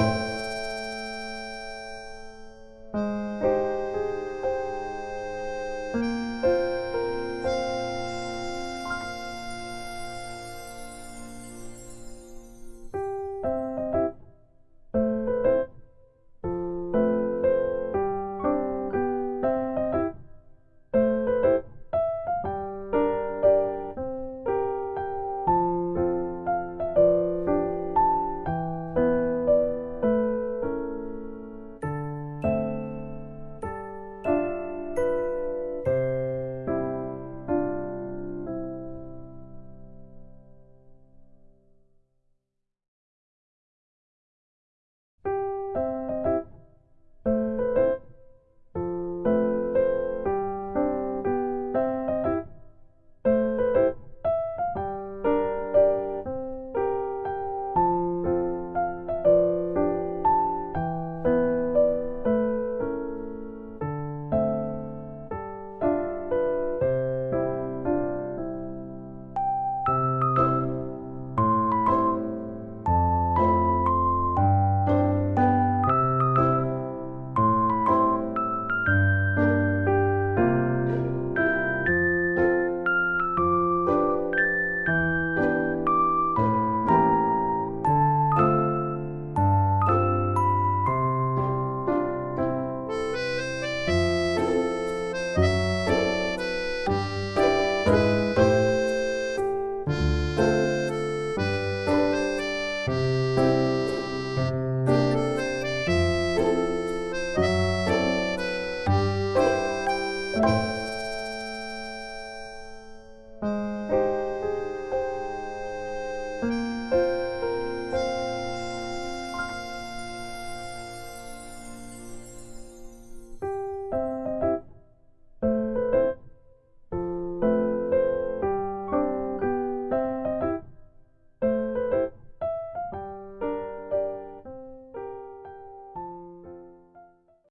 Bye.